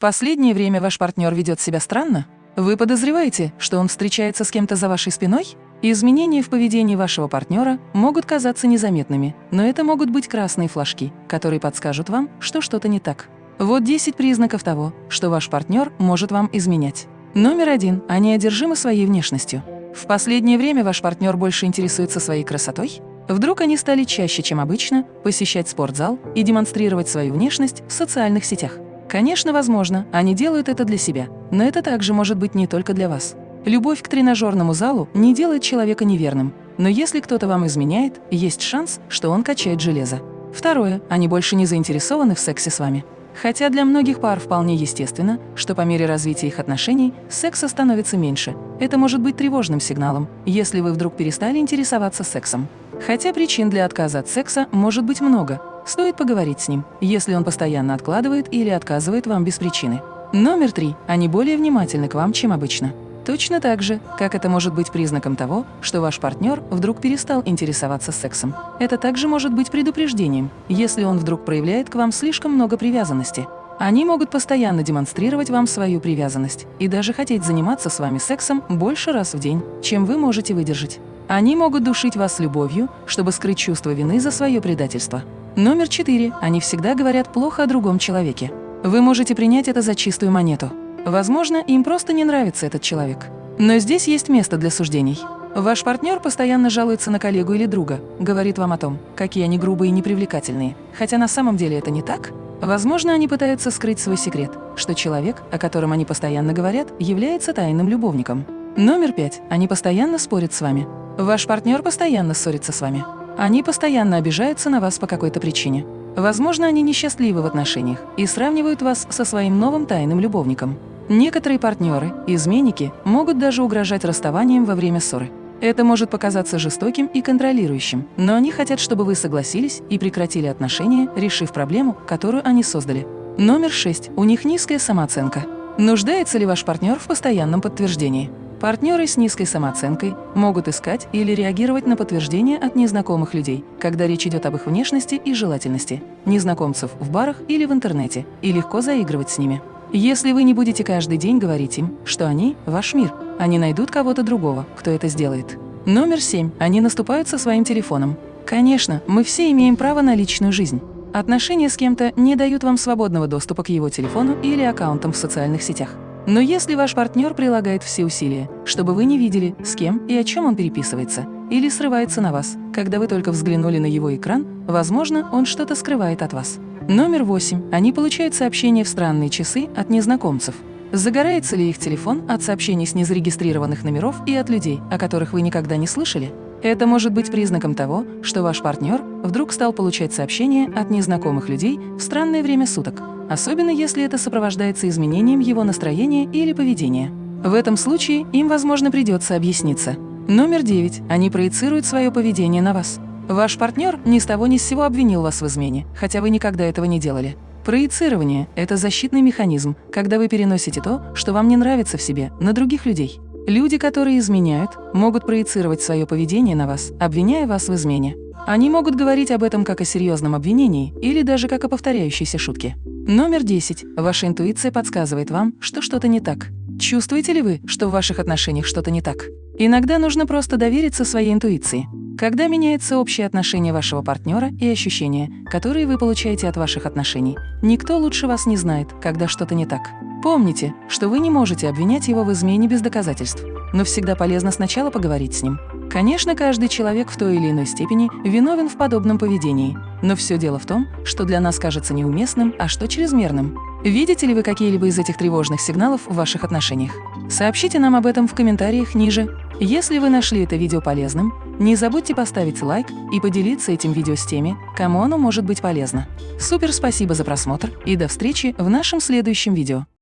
последнее время ваш партнер ведет себя странно? Вы подозреваете, что он встречается с кем-то за вашей спиной? Изменения в поведении вашего партнера могут казаться незаметными, но это могут быть красные флажки, которые подскажут вам, что что-то не так. Вот 10 признаков того, что ваш партнер может вам изменять. Номер один. Они одержимы своей внешностью. В последнее время ваш партнер больше интересуется своей красотой? Вдруг они стали чаще, чем обычно, посещать спортзал и демонстрировать свою внешность в социальных сетях? Конечно, возможно, они делают это для себя, но это также может быть не только для вас. Любовь к тренажерному залу не делает человека неверным, но если кто-то вам изменяет, есть шанс, что он качает железо. Второе. Они больше не заинтересованы в сексе с вами. Хотя для многих пар вполне естественно, что по мере развития их отношений секса становится меньше. Это может быть тревожным сигналом, если вы вдруг перестали интересоваться сексом. Хотя причин для отказа от секса может быть много. Стоит поговорить с ним, если он постоянно откладывает или отказывает вам без причины. Номер три. Они более внимательны к вам, чем обычно. Точно так же, как это может быть признаком того, что ваш партнер вдруг перестал интересоваться сексом. Это также может быть предупреждением, если он вдруг проявляет к вам слишком много привязанности. Они могут постоянно демонстрировать вам свою привязанность и даже хотеть заниматься с вами сексом больше раз в день, чем вы можете выдержать. Они могут душить вас любовью, чтобы скрыть чувство вины за свое предательство. Номер четыре. Они всегда говорят плохо о другом человеке. Вы можете принять это за чистую монету. Возможно, им просто не нравится этот человек. Но здесь есть место для суждений. Ваш партнер постоянно жалуется на коллегу или друга, говорит вам о том, какие они грубые и непривлекательные, хотя на самом деле это не так. Возможно, они пытаются скрыть свой секрет, что человек, о котором они постоянно говорят, является тайным любовником. Номер пять. Они постоянно спорят с вами. Ваш партнер постоянно ссорится с вами. Они постоянно обижаются на вас по какой-то причине. Возможно, они несчастливы в отношениях и сравнивают вас со своим новым тайным любовником. Некоторые партнеры, изменники, могут даже угрожать расставанием во время ссоры. Это может показаться жестоким и контролирующим, но они хотят, чтобы вы согласились и прекратили отношения, решив проблему, которую они создали. Номер шесть. У них низкая самооценка. Нуждается ли ваш партнер в постоянном подтверждении? Партнеры с низкой самооценкой могут искать или реагировать на подтверждения от незнакомых людей, когда речь идет об их внешности и желательности, незнакомцев в барах или в интернете, и легко заигрывать с ними. Если вы не будете каждый день говорить им, что они – ваш мир, они найдут кого-то другого, кто это сделает. Номер семь. Они наступают со своим телефоном. Конечно, мы все имеем право на личную жизнь. Отношения с кем-то не дают вам свободного доступа к его телефону или аккаунтам в социальных сетях. Но если ваш партнер прилагает все усилия, чтобы вы не видели, с кем и о чем он переписывается, или срывается на вас, когда вы только взглянули на его экран, возможно, он что-то скрывает от вас. Номер восемь. Они получают сообщения в странные часы от незнакомцев. Загорается ли их телефон от сообщений с незарегистрированных номеров и от людей, о которых вы никогда не слышали? Это может быть признаком того, что ваш партнер вдруг стал получать сообщения от незнакомых людей в странное время суток, особенно если это сопровождается изменением его настроения или поведения. В этом случае им, возможно, придется объясниться. Номер девять. Они проецируют свое поведение на вас. Ваш партнер ни с того ни с сего обвинил вас в измене, хотя вы никогда этого не делали. Проецирование – это защитный механизм, когда вы переносите то, что вам не нравится в себе, на других людей. Люди, которые изменяют, могут проецировать свое поведение на вас, обвиняя вас в измене. Они могут говорить об этом как о серьезном обвинении или даже как о повторяющейся шутке. Номер 10. Ваша интуиция подсказывает вам, что что-то не так. Чувствуете ли вы, что в ваших отношениях что-то не так? Иногда нужно просто довериться своей интуиции. Когда меняется общее отношение вашего партнера и ощущения, которые вы получаете от ваших отношений, никто лучше вас не знает, когда что-то не так. Помните, что вы не можете обвинять его в измене без доказательств, но всегда полезно сначала поговорить с ним. Конечно, каждый человек в той или иной степени виновен в подобном поведении, но все дело в том, что для нас кажется неуместным, а что чрезмерным. Видите ли вы какие-либо из этих тревожных сигналов в ваших отношениях? Сообщите нам об этом в комментариях ниже. Если вы нашли это видео полезным, не забудьте поставить лайк и поделиться этим видео с теми, кому оно может быть полезно. Супер спасибо за просмотр и до встречи в нашем следующем видео.